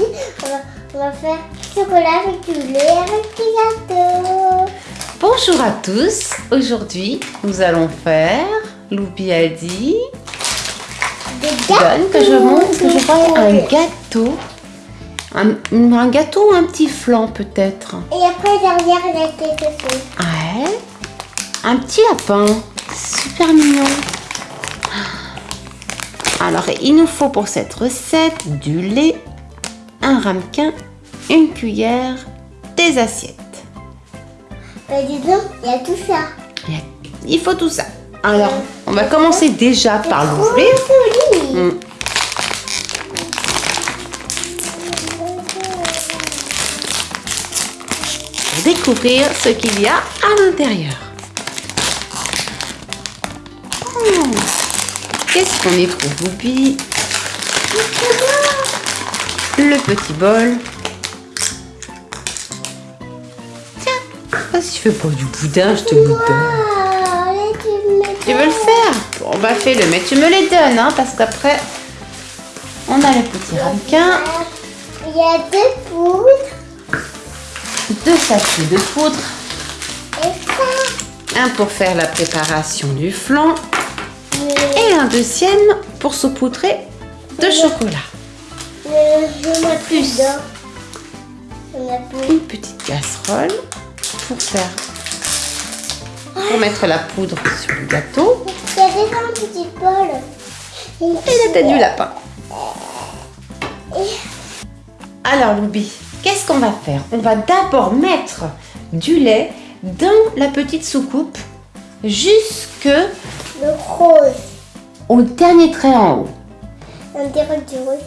parti. On va, on va faire chocolat avec du lait avec des gâteaux. Bonjour à tous. Aujourd'hui, nous allons faire, Loupi a dit, Des donne que je montre que je vois un gâteau. Un, un gâteau ou un petit flan peut-être. Et après, derrière, il y a quelque chose. Ouais. Un petit lapin. Super mignon. Alors, il nous faut pour cette recette du lait, un ramequin, une cuillère, des assiettes. Bah, dis donc, il y a tout ça. Il y a- Il faut tout ça. Alors, on va commencer déjà par l'ouvrir. Oh, joli. Mm. Pour découvrir ce qu'il y a à l'intérieur. Oh, Qu'est-ce qu'on y trouve, Boubi? Le petit bol. Tiens, ah, si tu fais pas du boudin, je te le donne. Ah, là, tu veux le faire Bon, bah fais-le, mais tu me les donnes, hein, parce qu'après, on a le petit ramequin, Il y a deux poudres deux sachets de poudre, et ça. un pour faire la préparation du flan et un deuxième pour saupoudrer de chocolat. Mais je plus plus. Une petite casserole pour faire, pour mettre la poudre sur le gâteau Il y a déjà un petit bol. et la tête du lapin. Alors, Loubi, qu'est-ce qu'on va faire? On va d'abord mettre du lait dans la petite soucoupe jusque Le rose. au dernier trait en haut. On dirait du rose.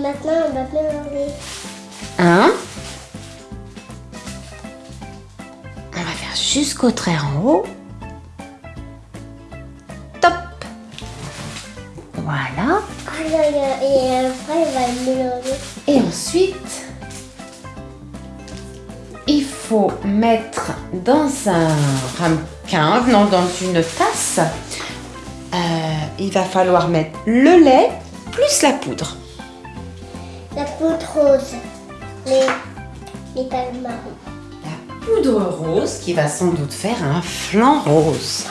Maintenant, on va mélanger. Un. On va faire jusqu'au trait en haut. Top. Voilà. Là, là, et après, on va mélanger. Et ensuite, il faut mettre dans un ramequin, non, dans une tasse, euh, il va falloir mettre le lait plus la poudre. La poudre rose. Les, les palmes marron. La poudre rose qui va sans doute faire un flan rose.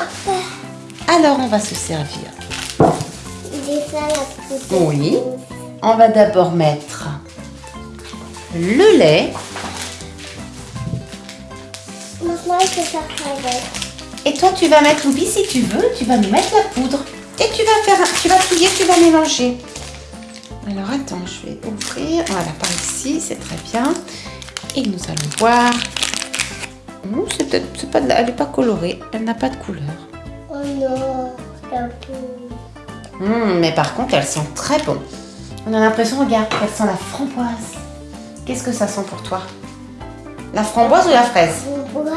Alors on va se servir. La poudre Oui. rose. On va d'abord mettre le lait Maintenant, il faut faire avec. et toi tu vas mettre Loubi si tu veux, tu vas nous mettre la poudre et tu vas faire, un- tu vas touiller, tu vas mélanger. Alors attends, je vais ouvrir. Voilà, par ici, c'est très bien. Et nous allons voir. Oh, c'est peut-être, pas, la- elle n'est pas colorée, elle n'a pas de couleur. Oh non, la. Hum, mais par contre, elle sent très bon. On a l'impression, regarde, qu'elle sent la framboise. Qu'est-ce que ça sent pour toi? La framboise ou la fraise? Framboise.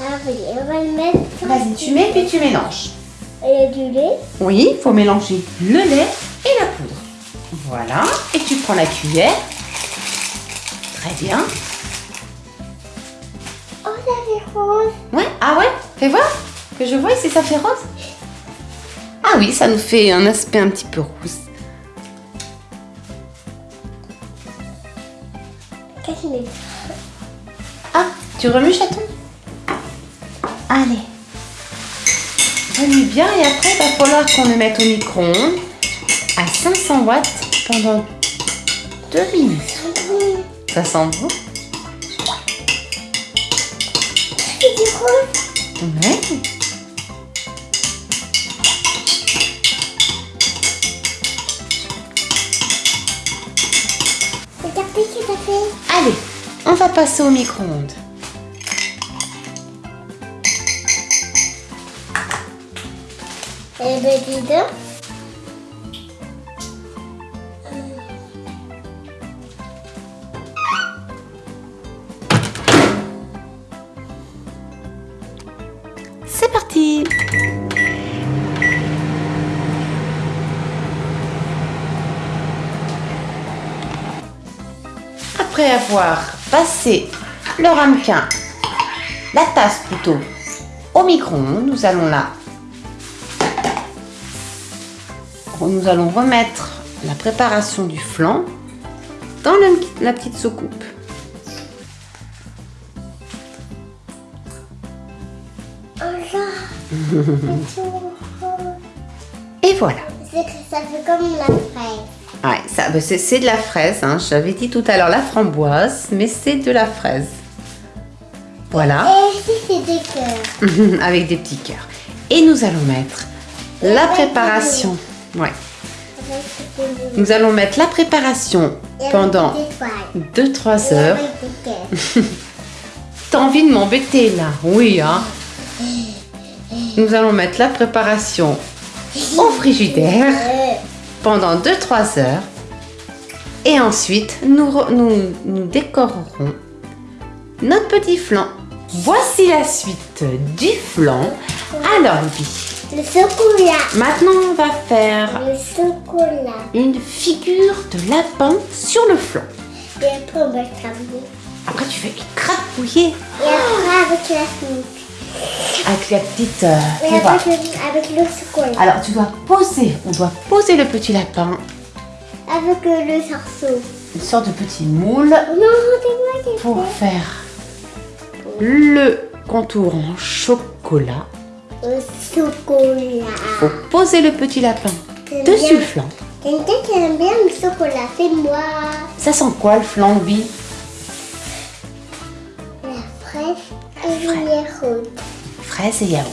Ah oui, on va le mettre. Vas-y, tu mets puis tu mélanges. Il y a du lait? Oui, il faut mélanger le lait et la. Voilà, et tu prends la cuillère. Très bien. Oh, ça fait rose. Ouais, ah ouais? Fais voir que je vois si ça fait rose. Ah oui, ça nous fait un aspect un petit peu c'est Ah, tu remues chaton? Allez. Remue bien et après, il va falloir qu'on le mette au micro-ondes 500 watts pendant 2 minutes. Ça sent bon C'est du rose. Ouais. Regardez ce. Allez, on va passer au micro-ondes. Eh ben, dis donc. Après avoir passé le ramequin, la tasse plutôt, au micro-ondes, nous allons la nous allons remettre la préparation du flan dans le- la petite soucoupe. Là. Et voilà. C'est que ça fait comme la fraise. Ouais, bah, c'est, de la fraise. Hein. J'avais dit tout à l'heure la framboise, mais c'est de la fraise. Voilà, Et ici, c'est des cœurs. avec des petits cœurs. Et nous allons mettre la préparation. Ouais. Nous allons mettre la préparation Et pendant des étoiles. 2-3 Et heures. T'as envie de m'embêter là? Oui, hein Nous allons mettre la préparation au frigidaire Euh, pendant 2-3 heures. Et ensuite, nous, nous, nous décorerons notre petit flan. Voici la suite du flan. Alors, le chocolat. maintenant on va faire Le chocolat. une figure de lapin sur le flan. Et après, on va. Après, tu fais écrabouiller Et après, avec la. Avec la petite... euh, avec le, avec le. Alors, tu dois poser, on doit poser le petit lapin, Avec euh, le sarceau. une sorte de petit moule Non, c'est moi qui pour fais. faire le contour en chocolat. Le chocolat. Faut poser le petit lapin dessus bien. le flan. Quelqu'un qui aime bien le chocolat, c'est moi. Ça sent quoi le flan, Louis et le yaourt. Fraise et yaourt.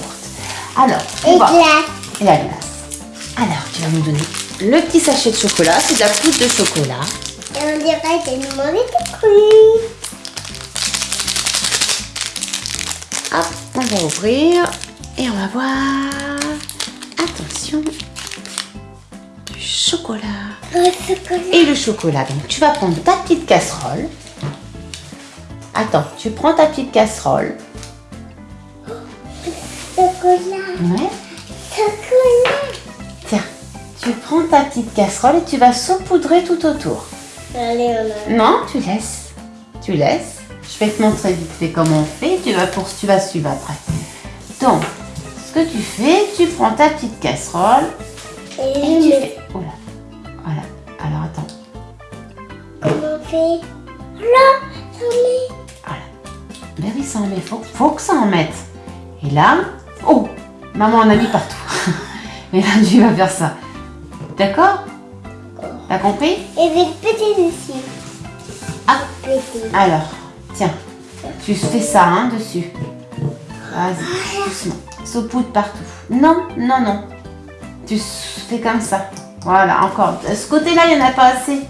Alors, on Et va... glace. Et la glace. Alors, tu vas nous donner le petit sachet de chocolat. C'est de la poudre de chocolat. Et on dirait tellement des fruits. Hop, on va ouvrir et on va voir. Attention. Du chocolat. Le chocolat. Et le chocolat. Donc, tu vas prendre ta petite casserole. Attends, tu prends ta petite casserole. Chocolat. Ouais. Chocolat. Tiens, tu prends ta petite casserole et tu vas saupoudrer tout autour. Allez, on a. Non, tu laisses. Tu laisses. Je vais te montrer vite fait comment on fait. Tu vas, pour, tu vas suivre après. Donc, ce que tu fais, tu prends ta petite casserole Et tu fais. Oula. Voilà. Alors attends. Comment on fait Là, ça met. Voilà. Ben oui, ça en met. Faut, faut que ça en mette. Et là, oh, maman en a mis partout. Et là, tu vas faire ça. D'accord T'as compris Et des petits dessus. Ah. Alors, tiens, tu fais ça hein, dessus. Vas-y, doucement. Saupoudre partout. Non, non, non. Tu fais comme ça. Voilà, encore. De ce côté-là, il n'y en a pas assez.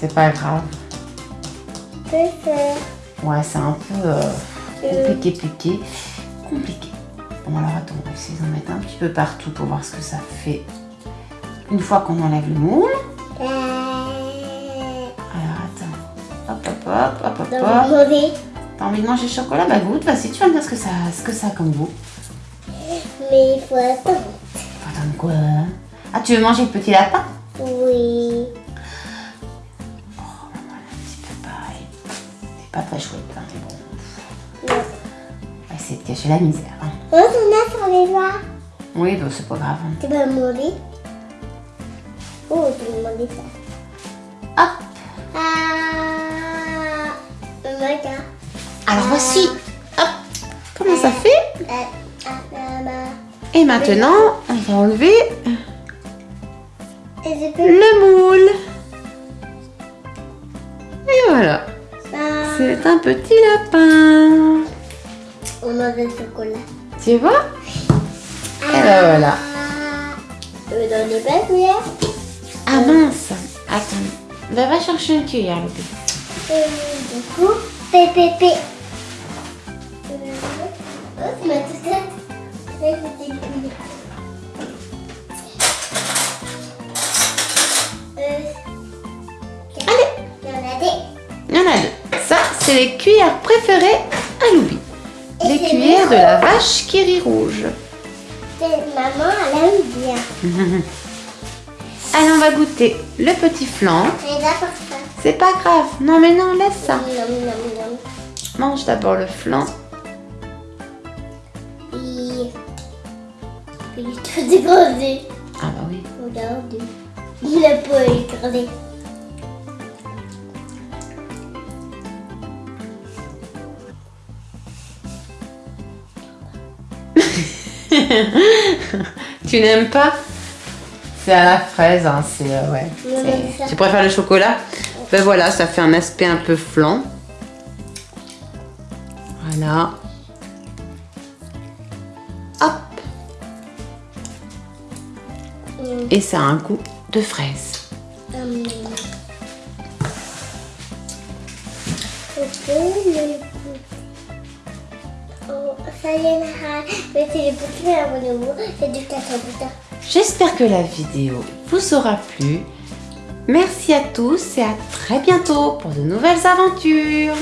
C'est pas grave. Faire. Ouais, c'est un peu euh, compliqué, piqué. Compliqué. Bon, alors attends, on va essayer d'en mettre un petit peu partout pour voir ce que ça fait. Une fois qu'on enlève le moule. Euh, Alors attends. Hop, hop, hop, hop, hop, hop. le. T'as envie de manger chocolat? Bah goûte, vas-y, tu vas me dire ce que ça, ce que ça a comme goût. Mais il faut attendre. Attends, quoi? Ah, tu veux manger le petit lapin? Pas très chouette, hein, bon. On va essayer de cacher la misère. hein. Oh, sur les doigts. Oui, bah, c'est pas grave. hein. Tu vas manger. Oh, tu vas manger ça. Hop Ah. Regarde. Alors voici. Hop Comment ça fait? ah, ah, bah. Et maintenant, on va enlever le moule. Et voilà. Ah, C'est un petit lapin. on a du chocolat. Tu vois Et ben voilà. Pas cuillère. Ah mince Attends. Bah, va chercher une cuillère, Loupé. Du coup. Euh, Oh, c'est ma toute tête. c'est les cuillères préférées à Loubi. Les cuillères de la vache qui rit rouge. Maman, elle aime bien. Allez, on va goûter le petit flan. C'est pas grave. Non, mais non, laisse ça. Mange d'abord le flan. Il... Est tout dégradé. Ah bah oui. Il a pas dégradé. Tu n'aimes pas? C'est à la fraise, hein, c'est euh, ouais. Tu préfères le chocolat? Ben voilà, ça fait un aspect un peu flan. Voilà. Hop. Hum, Et ça a un goût de fraise. hum. J'espère que la vidéo vous aura plu. Merci à tous et à très bientôt pour de nouvelles aventures.